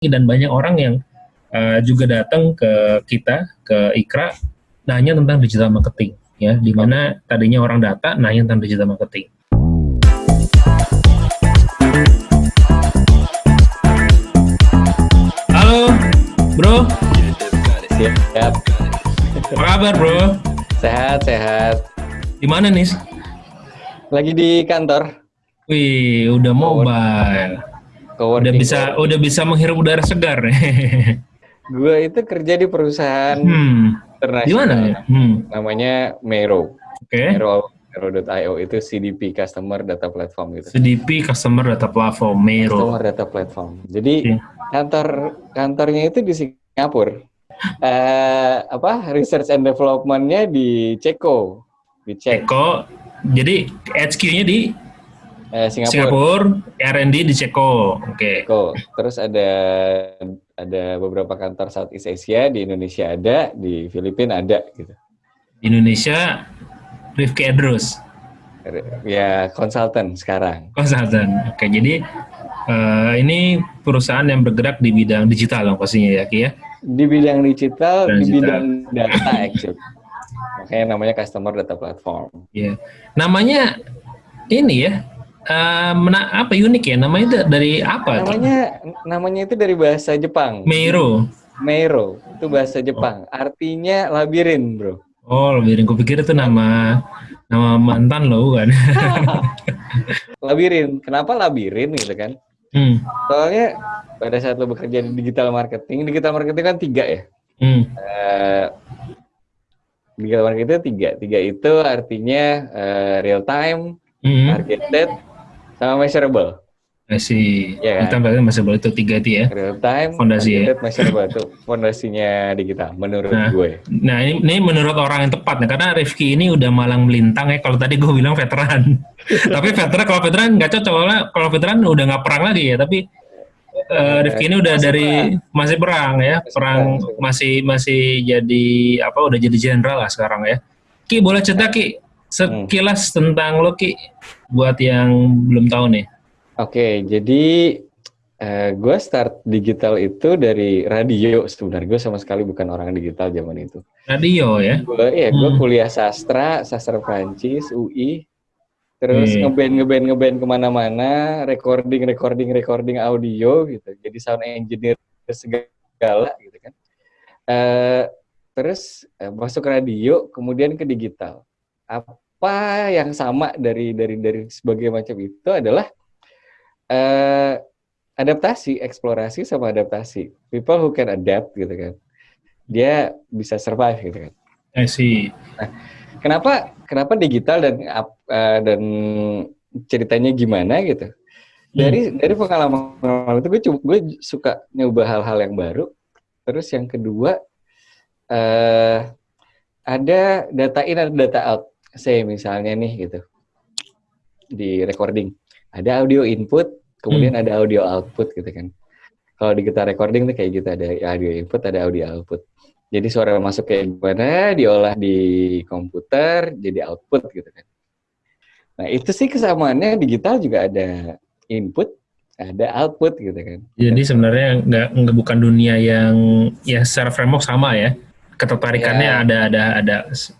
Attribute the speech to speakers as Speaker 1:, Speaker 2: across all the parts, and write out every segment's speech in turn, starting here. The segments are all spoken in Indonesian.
Speaker 1: dan banyak orang yang uh, juga datang ke kita ke Ikra nanya tentang digital marketing ya di mana tadinya orang data nanya tentang digital marketing. Halo, bro.
Speaker 2: Siap.
Speaker 1: Apa kabar, bro?
Speaker 2: Sehat, sehat.
Speaker 1: Di mana nih?
Speaker 2: Lagi di kantor.
Speaker 1: Wih, udah mobile. Udah bisa udah bisa menghirup udara segar.
Speaker 2: gue itu kerja di perusahaan
Speaker 1: hmm. internasional. Di mana ya? Hmm.
Speaker 2: Namanya Mero.
Speaker 1: Oke. Okay.
Speaker 2: Mero Mero.io itu CDP Customer Data Platform gitu.
Speaker 1: CDP Customer Data Platform Mero.
Speaker 2: Customer Data Platform. Jadi okay. kantor kantornya itu di Singapura. Uh, apa research and developmentnya di Ceko
Speaker 1: di Ceko jadi HQ-nya di
Speaker 2: Eh, Singapura.
Speaker 1: Singapura, R&D di Ceko. Oke.
Speaker 2: Okay. Terus ada ada beberapa kantor Southeast Asia di Indonesia ada, di Filipina ada gitu.
Speaker 1: Di Indonesia Rifki Edrus.
Speaker 2: Ya, konsultan sekarang.
Speaker 1: Konsultan. Oke, jadi uh, ini perusahaan yang bergerak di bidang digital dong pastinya ya, Ki ya?
Speaker 2: Di bidang digital, di bidang data actually. Makanya namanya customer data platform.
Speaker 1: Iya. Yeah. Namanya ini ya, uh, mena apa unik ya namanya dari apa
Speaker 2: namanya tuh? namanya itu dari bahasa Jepang
Speaker 1: Meiro
Speaker 2: Meiro itu bahasa Jepang oh. artinya labirin bro
Speaker 1: oh labirin gue pikir itu nama nama mantan lo kan
Speaker 2: labirin kenapa labirin gitu kan hmm. soalnya pada saat lo bekerja di digital marketing digital marketing kan tiga ya hmm. uh, digital marketing itu tiga tiga itu artinya uh, real time hmm. targeted sama measurable.
Speaker 1: Masih, ya kan? kita measurable itu tiga itu ya.
Speaker 2: Real time,
Speaker 1: fondasi ya.
Speaker 2: measurable itu fondasinya di kita, menurut nah, gue.
Speaker 1: Nah ini, ini menurut orang yang tepat nih, karena Rifki ini udah malang melintang ya. Kalau tadi gue bilang veteran, tapi veteran kalau veteran nggak cocok, kalau veteran udah nggak perang lagi ya. Tapi uh, Rifki ini udah masih dari perang. masih perang ya, masih perang masih masih jadi apa? Udah jadi jenderal lah sekarang ya. Ki boleh cerita Ki sekilas hmm. tentang lo Ki buat yang belum tahu nih.
Speaker 2: Oke, okay, jadi uh, eh, gue start digital itu dari radio sebenarnya. Gue sama sekali bukan orang digital zaman itu.
Speaker 1: Radio ya?
Speaker 2: Gue ya, gue hmm. kuliah sastra, sastra Prancis, UI. Terus hmm. ngeband ngeband ngeband ke mana-mana, recording recording recording audio gitu. Jadi sound engineer segala gitu kan. Uh, terus uh, masuk radio, kemudian ke digital. Apa yang sama dari dari dari sebagai macam itu adalah uh, adaptasi, eksplorasi sama adaptasi. People who can adapt gitu kan. Dia bisa survive gitu kan.
Speaker 1: I see.
Speaker 2: Nah, kenapa kenapa digital dan uh, dan ceritanya gimana gitu? Dari hmm. dari pengalaman itu gue gue suka nyoba hal-hal yang baru. Terus yang kedua uh, ada data in ada data out saya misalnya nih gitu. Di recording. Ada audio input kemudian hmm. ada audio output gitu kan. Kalau di kita recording tuh kayak gitu ada audio input ada audio output. Jadi suara masuk kayak gimana diolah di komputer jadi output gitu kan. Nah itu sih kesamaannya digital juga ada input ada output gitu kan.
Speaker 1: Jadi sebenarnya nggak nggak bukan dunia yang ya secara framework sama ya. Ketertarikannya ya. ada ada ada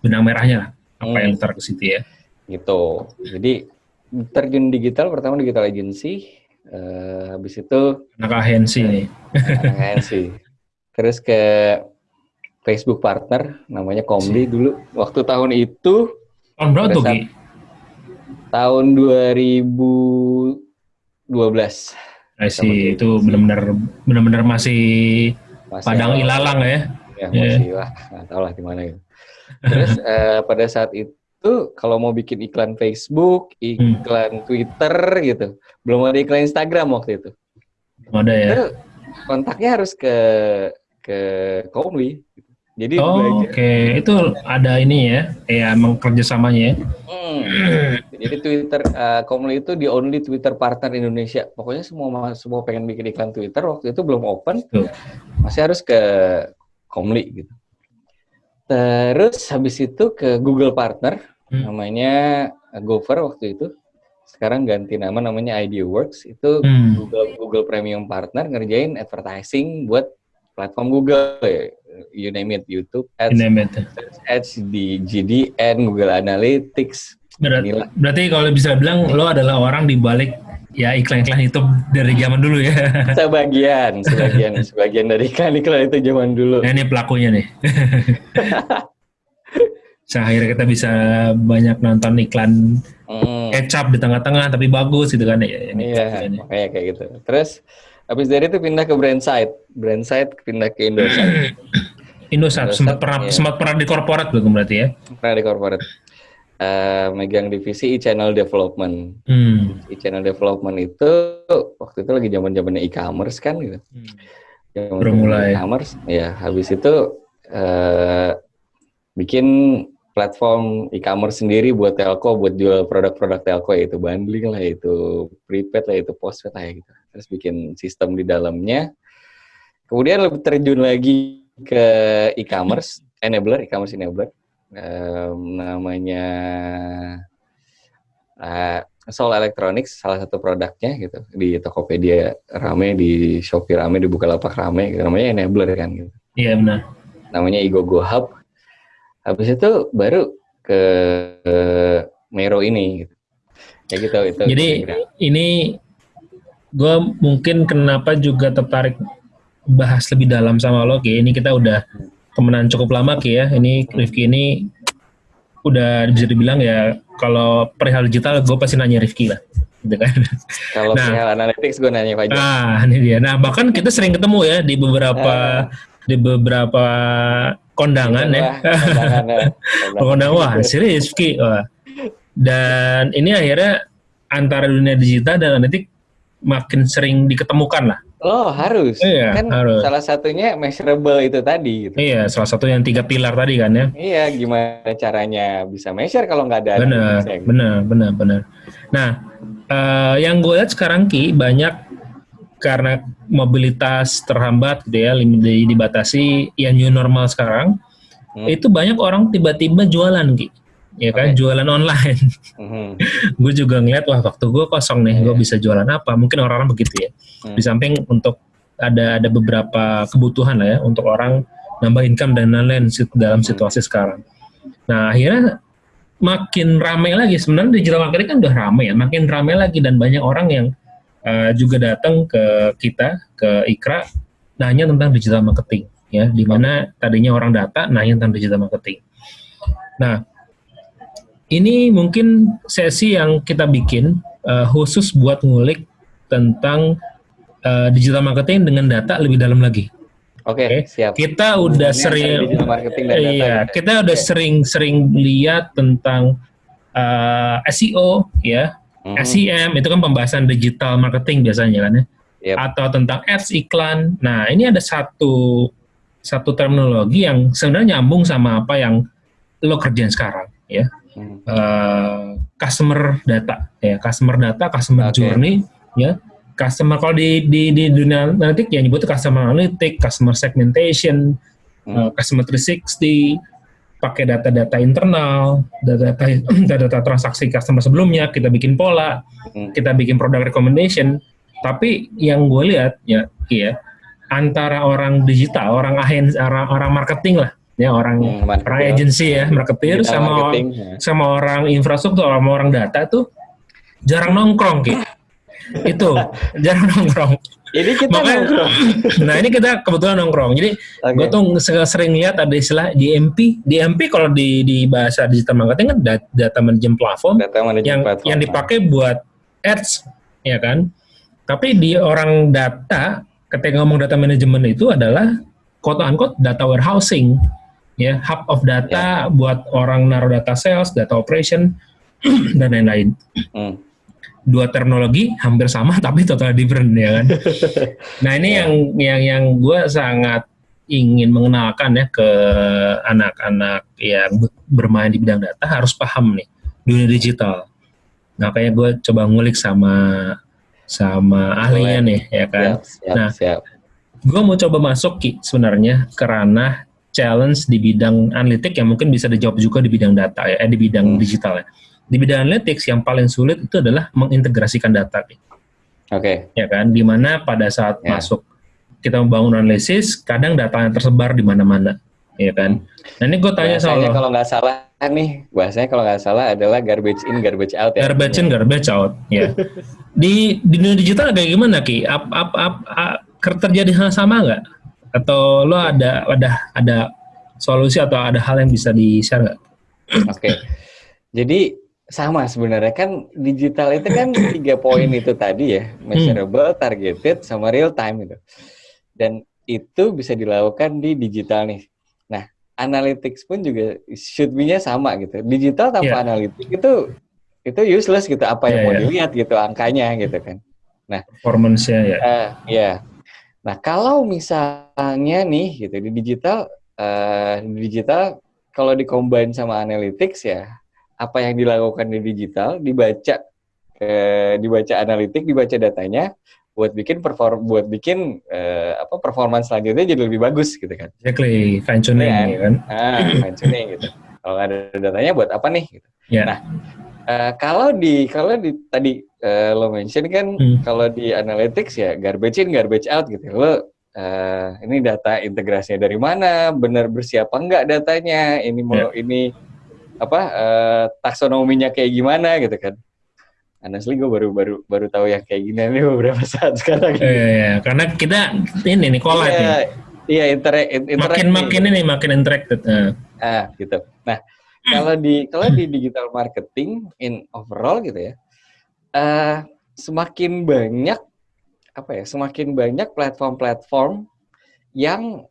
Speaker 1: benang merahnya lah apa hmm. yang ntar ke situ ya?
Speaker 2: Gitu. Jadi terjun digital pertama digital agency uh, habis itu
Speaker 1: anak agensi nih.
Speaker 2: Anak agensi terus ke Facebook partner namanya Komdi dulu waktu tahun itu
Speaker 1: tahun berapa tuh
Speaker 2: tahun 2012
Speaker 1: I see. itu benar-benar benar-benar masih, masih padang ilalang ya?
Speaker 2: Ya masih yeah. lah. Nggak tahu lah di mana gitu Terus uh, pada saat itu kalau mau bikin iklan Facebook, iklan hmm. Twitter gitu, belum ada iklan Instagram waktu itu.
Speaker 1: Ada ya. Itu
Speaker 2: kontaknya harus ke ke Komwi. Gitu.
Speaker 1: Jadi oh, oke okay. itu ada ini ya, ya emang kerjasamanya ya. Hmm.
Speaker 2: Jadi Twitter uh, Komli itu di only Twitter partner Indonesia. Pokoknya semua semua pengen bikin iklan Twitter waktu itu belum open, Tuh. masih harus ke Komli gitu. Terus habis itu ke Google Partner, hmm. namanya Gopher waktu itu. sekarang ganti nama namanya IdeaWorks itu
Speaker 1: Hmm.
Speaker 2: Google Google Premium Partner ngerjain advertising buat platform Google ya. you name it YouTube Ads,
Speaker 1: Ini bet.
Speaker 2: Ads di GDN Google Analytics
Speaker 1: Berat- berarti kalau bisa bilang lo adalah orang di balik ya iklan-iklan itu dari zaman dulu ya.
Speaker 2: sebagian sebagian sebagian dari iklan iklan itu zaman dulu
Speaker 1: Nah, ini pelakunya nih. Akhirnya kita bisa banyak nonton iklan
Speaker 2: Hmm,
Speaker 1: kecap di tengah-tengah tapi bagus gitu kan ya.
Speaker 2: Iya makanya kayak gitu terus habis dari itu pindah ke Brandside Brandside pindah ke Indosat
Speaker 1: Indosat
Speaker 2: Indosat,
Speaker 1: sempat pernah
Speaker 2: iya.
Speaker 1: sempat pernah di korporat belum berarti ya?
Speaker 2: pernah di corporate Eh, megang divisi e-channel development.
Speaker 1: Hmm.
Speaker 2: e-channel development itu waktu itu lagi zaman zamannya e-commerce kan gitu. Zaman
Speaker 1: Baru mulai.
Speaker 2: e-commerce ya habis itu eh bikin platform e-commerce sendiri buat telco buat jual produk-produk telco yaitu bundling lah itu prepaid lah itu postpaid lah ya gitu. Terus bikin sistem di dalamnya. Kemudian lebih terjun lagi ke e-commerce enabler e-commerce enabler Em, namanya eh, Soul Electronics salah satu produknya gitu di Tokopedia rame di Shopee rame di Bukalapak rame gitu. namanya enabler kan gitu
Speaker 1: Iya benar.
Speaker 2: namanya Igogo Hub habis itu baru ke, ke Mero ini gitu. ya gitu itu
Speaker 1: Jadi
Speaker 2: kira-kira.
Speaker 1: ini gue mungkin kenapa juga tertarik bahas lebih dalam sama lo Ki. Ini kita udah temenan cukup lama Ki ya. Ini Rifki ini udah bisa dibilang ya kalau perihal digital gue pasti nanya Rifki lah. Gitu kan.
Speaker 2: kalau
Speaker 1: nah.
Speaker 2: perihal analytics gue nanya Fajar
Speaker 1: Ah, ini dia. Nah, bahkan kita sering ketemu ya di beberapa di beberapa kondangan ya.
Speaker 2: Kondangan, ya.
Speaker 1: Kondangan wah, si Rifki. Wah. Dan ini akhirnya antara dunia digital dan analitik makin sering diketemukan lah.
Speaker 2: Oh harus,
Speaker 1: Iya,
Speaker 2: kan
Speaker 1: harus.
Speaker 2: salah satunya measurable itu tadi gitu.
Speaker 1: Iya, salah satu yang tiga pilar tadi kan ya.
Speaker 2: Iya, gimana caranya bisa measure kalau nggak ada
Speaker 1: Benar,
Speaker 2: gitu.
Speaker 1: benar, benar, benar. Nah, eh, yang gue lihat sekarang ki banyak karena mobilitas terhambat gitu ya, dibatasi, yang new normal sekarang,
Speaker 2: Hmm.
Speaker 1: itu banyak orang tiba-tiba jualan ki, ya kan,
Speaker 2: Oke.
Speaker 1: jualan online.
Speaker 2: Mhm.
Speaker 1: gue juga ngeliat wah waktu gue kosong nih, gue
Speaker 2: Iya.
Speaker 1: bisa jualan apa? Mungkin orang-orang begitu ya.
Speaker 2: Hmm.
Speaker 1: Di samping untuk ada ada beberapa kebutuhan lah ya untuk orang nambah income dan lain-lain dalam
Speaker 2: Hmm.
Speaker 1: situasi sekarang. Nah akhirnya makin ramai lagi sebenarnya digital marketing kan udah ramai ya, makin ramai lagi dan banyak orang yang uh, juga datang ke kita ke Ikra nanya tentang digital marketing ya, di mana tadinya orang data nanya tentang digital marketing. Nah ini mungkin sesi yang kita bikin uh, khusus buat ngulik tentang uh, digital marketing dengan data lebih dalam lagi.
Speaker 2: Oke,
Speaker 1: Oke.
Speaker 2: siap.
Speaker 1: Kita udah sering,
Speaker 2: antara digital marketing dan data
Speaker 1: iya,
Speaker 2: gitu.
Speaker 1: kita udah sering-sering lihat tentang uh, SEO, ya,
Speaker 2: Mhm.
Speaker 1: SEM itu kan pembahasan digital marketing biasanya kan ya,
Speaker 2: Yep.
Speaker 1: atau tentang ads iklan. Nah ini ada satu satu terminologi yang sebenarnya nyambung sama apa yang lo kerjain sekarang, ya. Uh, customer data ya customer data customer
Speaker 2: Oke.
Speaker 1: journey ya customer kalau di di di dunia analitik ya nyebutnya customer analytic customer segmentation
Speaker 2: Hmm.
Speaker 1: uh, customer 360 pakai data-data internal data-data data-data transaksi customer sebelumnya kita bikin pola
Speaker 2: Hmm.
Speaker 1: kita bikin product recommendation tapi yang gue lihat ya ya antara orang digital orang agen orang, orang marketing lah ya orang
Speaker 2: Hmm,
Speaker 1: orang
Speaker 2: ya.
Speaker 1: agency ya marketer sama
Speaker 2: marketing, ya.
Speaker 1: sama orang infrastruktur sama orang data tuh jarang nongkrong gitu itu jarang nongkrong
Speaker 2: Ini kita
Speaker 1: Makanya-
Speaker 2: nongkrong.
Speaker 1: nah ini kita kebetulan nongkrong jadi
Speaker 2: Oke.
Speaker 1: gue tuh se- sering lihat ada istilah DMP DMP kalau di di bahasa digital marketing kan da- data management platform
Speaker 2: data manajemen
Speaker 1: yang
Speaker 2: platform.
Speaker 1: yang dipakai buat ads ya kan tapi di orang data ketika ngomong data management itu adalah quote unquote data warehousing ya hub of data buat orang naruh data sales data operation dan lain-lain
Speaker 2: Hmm.
Speaker 1: dua terminologi hampir sama tapi total different ya kan nah ini yang yang yang gue sangat ingin mengenalkan ya ke anak-anak yang be- bermain di bidang data harus paham nih dunia digital. Nah kayak gue coba ngulik sama sama ahlinya nih ya kan.
Speaker 2: Siap, siap,
Speaker 1: Nah.
Speaker 2: siap.
Speaker 1: Gue mau coba masuk Ki sebenarnya ke ranah challenge di bidang analitik yang mungkin bisa dijawab juga di bidang data ya, eh, di bidang
Speaker 2: Hmm.
Speaker 1: digital ya. di bidang analytics yang paling sulit itu adalah mengintegrasikan data. Oke.
Speaker 2: Okay.
Speaker 1: Ya kan, di mana pada saat yeah. masuk kita membangun analisis, kadang data yang tersebar di mana-mana, ya kan. Nah ini gue tanya
Speaker 2: soal kalau nggak salah nih, bahasanya kalau nggak salah adalah garbage in, garbage out
Speaker 1: ya. Garbage in, garbage out, ya. di, di dunia digital kayak gimana ki? Ap, ap, ap, ap, terjadi hal sama nggak? Atau lo ada ada ada solusi atau ada hal yang bisa di share nggak?
Speaker 2: Oke, okay. jadi sama sebenarnya kan digital itu kan tiga poin itu tadi ya, measurable, targeted, sama real time itu dan itu bisa dilakukan di digital nih. Nah, analytics pun juga should be-nya sama gitu. Digital tanpa yeah. analytics itu itu useless gitu. Apa yang yeah, mau yeah. dilihat gitu angkanya gitu kan. Nah,
Speaker 1: performance-nya ya.
Speaker 2: Uh, ya. Nah, kalau misalnya nih gitu di digital uh, di digital kalau dikombin sama analytics ya apa yang dilakukan di digital dibaca eh, dibaca analitik, dibaca datanya, buat bikin perform buat bikin uh, apa performance selanjutnya jadi lebih bagus gitu kan.
Speaker 1: Exactly, fine tuning ya, kan.
Speaker 2: Ah, fine tuning gitu. Kalau ada datanya buat apa nih gitu. Yeah. Nah, uh, kalau di kalau di tadi uh, lo mention kan hmm. kalau di analytics ya garbage in garbage out gitu. Lo uh, ini data integrasinya dari mana, benar bersiap enggak datanya, ini mau yeah. ini apa uh, taksonominya kayak gimana gitu kan honestly gue baru baru baru tahu yang kayak gini nih beberapa saat sekarang.
Speaker 1: Iya, iya, iya. karena kita ini nih collab
Speaker 2: iya, nih. Iya, inter, inter
Speaker 1: makin makin ini makin interacted.
Speaker 2: Uh. Ah, gitu. Nah, kalau di kalau di digital marketing in overall gitu ya, uh, semakin banyak apa ya, semakin banyak platform-platform yang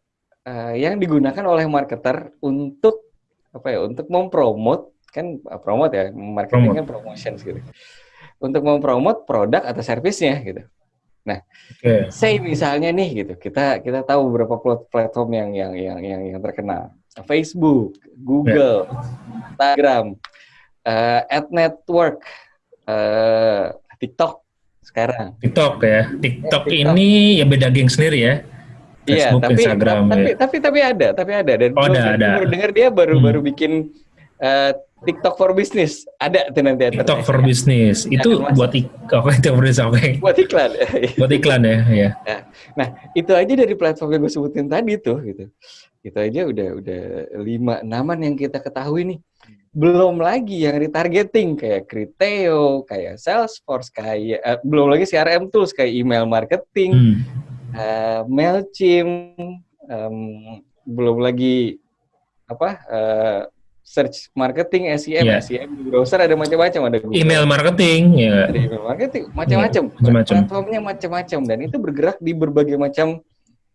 Speaker 2: uh, yang digunakan oleh marketer untuk apa ya, untuk mempromot kan promote ya, marketing promote. kan promotions gitu untuk mempromot produk atau servisnya gitu. Nah, okay. say misalnya nih gitu, kita kita tahu beberapa platform yang yang yang yang, yang terkenal. Facebook, Google, yeah. Instagram, uh, Ad Network, uh, TikTok sekarang.
Speaker 1: TikTok ya. TikTok, ya, TikTok. ini ya beda geng sendiri ya.
Speaker 2: Iya, tapi, Instagram, tapi, ya. tapi tapi ada, tapi ada dan
Speaker 1: oh, ada, ada.
Speaker 2: baru dengar dia baru hmm. baru bikin uh, TikTok for Business ada tuh nanti.
Speaker 1: TikTok for Business itu buat ik oke
Speaker 2: oke. Buat iklan.
Speaker 1: buat iklan ya, ya.
Speaker 2: Nah itu aja dari platform yang gue sebutin tadi tuh gitu. Itu aja udah udah lima enaman yang kita ketahui nih. Belum lagi yang retargeting kayak Criteo, kayak Salesforce, kayak uh, belum lagi CRM tools kayak email marketing, hmm. uh, Mailchimp, um, belum lagi apa uh, search marketing, SEM, yeah. SEM di browser ada macam-macam ada
Speaker 1: Google. email marketing ya.
Speaker 2: Ada email marketing macam-macam. Yeah, Platformnya macam-macam dan itu bergerak di berbagai macam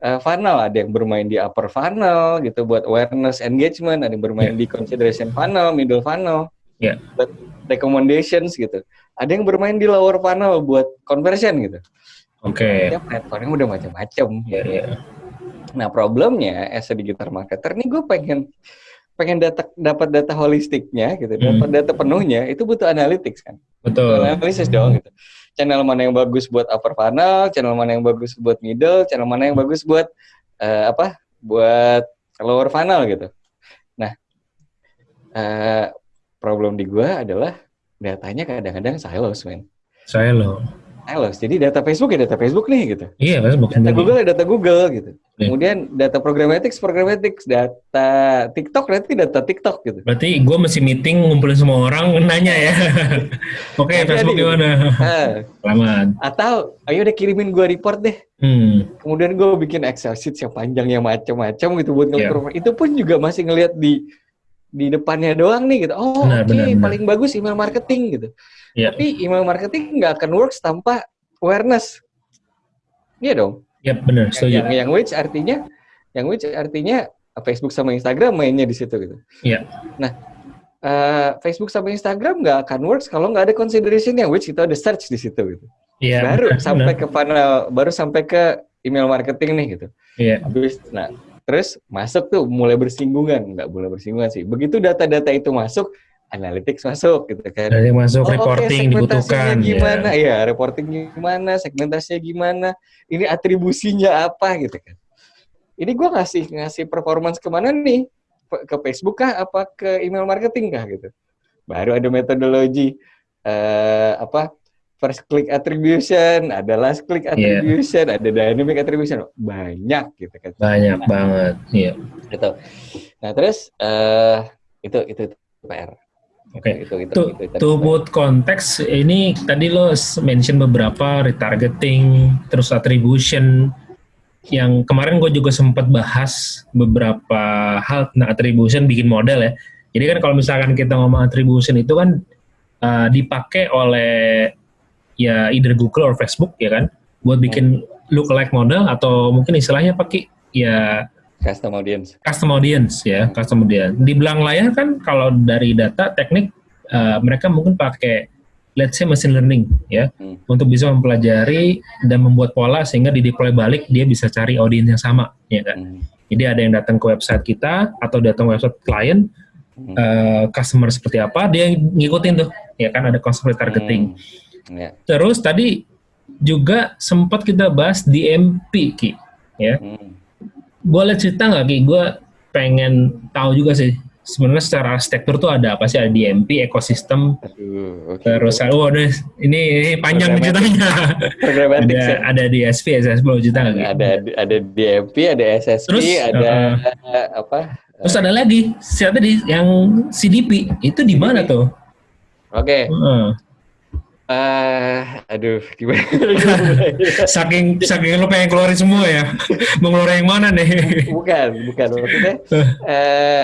Speaker 2: uh, funnel. Ada yang bermain di upper funnel gitu buat awareness engagement, ada yang bermain yeah. di consideration funnel, middle funnel.
Speaker 1: Yeah.
Speaker 2: Buat recommendations gitu. Ada yang bermain di lower funnel buat conversion gitu.
Speaker 1: Oke. Okay.
Speaker 2: platformnya udah macam-macam. Ya, ya. Nah problemnya as a digital marketer nih gue pengen pengen data dapat data holistiknya gitu, hmm. dapat data penuhnya itu butuh analytics kan.
Speaker 1: Betul.
Speaker 2: Analisis dong gitu. Channel mana yang bagus buat upper funnel, channel mana yang bagus buat middle, channel mana yang bagus buat uh, apa? Buat lower funnel gitu. Nah, uh, problem di gua adalah datanya kadang-kadang silos, men.
Speaker 1: Silo.
Speaker 2: Silos. Jadi data Facebook ya data Facebook nih gitu.
Speaker 1: Iya, Facebook.
Speaker 2: Data Google ya data Google gitu. Yeah. Kemudian data programmatics, programmatics, data TikTok berarti data TikTok gitu.
Speaker 1: Berarti gue masih meeting ngumpulin semua orang nanya ya. Oke, okay, Facebook gimana?
Speaker 2: Selamat. Atau ayo deh kirimin gue report deh. Hmm. Kemudian gue bikin Excel sheet yang panjang yang macam-macam gitu buat yeah. Itu pun juga masih ngelihat di di depannya doang nih gitu. Oh, oke, okay, paling bagus email marketing gitu. Yeah. Tapi email marketing nggak akan works tanpa awareness. Iya dong.
Speaker 1: Ya benar,
Speaker 2: setuju. Yang, yang which artinya, yang which artinya Facebook sama Instagram mainnya di situ gitu.
Speaker 1: Iya.
Speaker 2: Nah, uh, Facebook sama Instagram nggak akan works kalau nggak ada consideration yang which itu ada search di situ gitu.
Speaker 1: Iya.
Speaker 2: Baru benar, sampai ke funnel, baru sampai ke email marketing nih gitu.
Speaker 1: Iya.
Speaker 2: Habis, nah terus masuk tuh mulai bersinggungan, nggak boleh bersinggungan sih. Begitu data-data itu masuk, analytics masuk gitu kan.
Speaker 1: Dari masuk oh, reporting okay, dibutuhkan.
Speaker 2: Gimana ya. ya, reporting gimana, segmentasinya gimana, ini atribusinya apa gitu kan. Ini gue ngasih ngasih performance ke mana nih? Ke Facebook kah? Apa ke email marketing kah gitu? baru ada metodologi uh, apa first click attribution, ada last click
Speaker 1: Iya.
Speaker 2: attribution, ada dynamic attribution, banyak gitu kan.
Speaker 1: Banyak banget, iya.
Speaker 2: Gitu. Nah terus uh, itu itu, itu PR.
Speaker 1: Oke.
Speaker 2: Itu, itu,
Speaker 1: To,
Speaker 2: itu, itu,
Speaker 1: to put konteks ini tadi lo mention beberapa retargeting, terus attribution. Yang kemarin gue juga sempat bahas beberapa hal tentang attribution bikin model ya. Jadi kan kalau misalkan kita ngomong attribution itu kan uh, dipakai oleh ya either Google or Facebook ya kan buat bikin lookalike model atau mungkin istilahnya pakai ya
Speaker 2: custom audience.
Speaker 1: custom audience ya, custom audience. Di belakang layar kan kalau dari data teknik uh, mereka mungkin pakai let's say machine learning ya
Speaker 2: Hmm.
Speaker 1: untuk bisa mempelajari dan membuat pola sehingga di deploy balik dia bisa cari audiens yang sama ya kan.
Speaker 2: Hmm.
Speaker 1: Jadi ada yang datang ke website kita atau datang ke website klien
Speaker 2: Hmm.
Speaker 1: uh, customer seperti apa dia ngikutin tuh ya kan ada customer targeting.
Speaker 2: Hmm. Ya.
Speaker 1: Terus tadi juga sempat kita bahas DMP Ki ya.
Speaker 2: Hmm.
Speaker 1: Boleh cerita nggak Ki? Gue pengen tahu juga sih sebenarnya secara arsitektur tuh ada apa sih ada DMP ekosistem
Speaker 2: Aduh, oke.
Speaker 1: terus oh udah ini, ini panjang ceritanya ada
Speaker 2: ya.
Speaker 1: ada DSP SSP boleh cerita nggak
Speaker 2: ada ada DMP, ada SSP,
Speaker 1: Terus,
Speaker 2: ada
Speaker 1: uh,
Speaker 2: apa?
Speaker 1: terus ada lagi siapa tadi yang CDP itu di mana tuh
Speaker 2: Oke,
Speaker 1: Heeh.
Speaker 2: Eh, aduh gimana?
Speaker 1: saking saking lo pengen keluarin semua ya mau ngeluarin yang mana nih
Speaker 2: bukan, bukan maksudnya. eh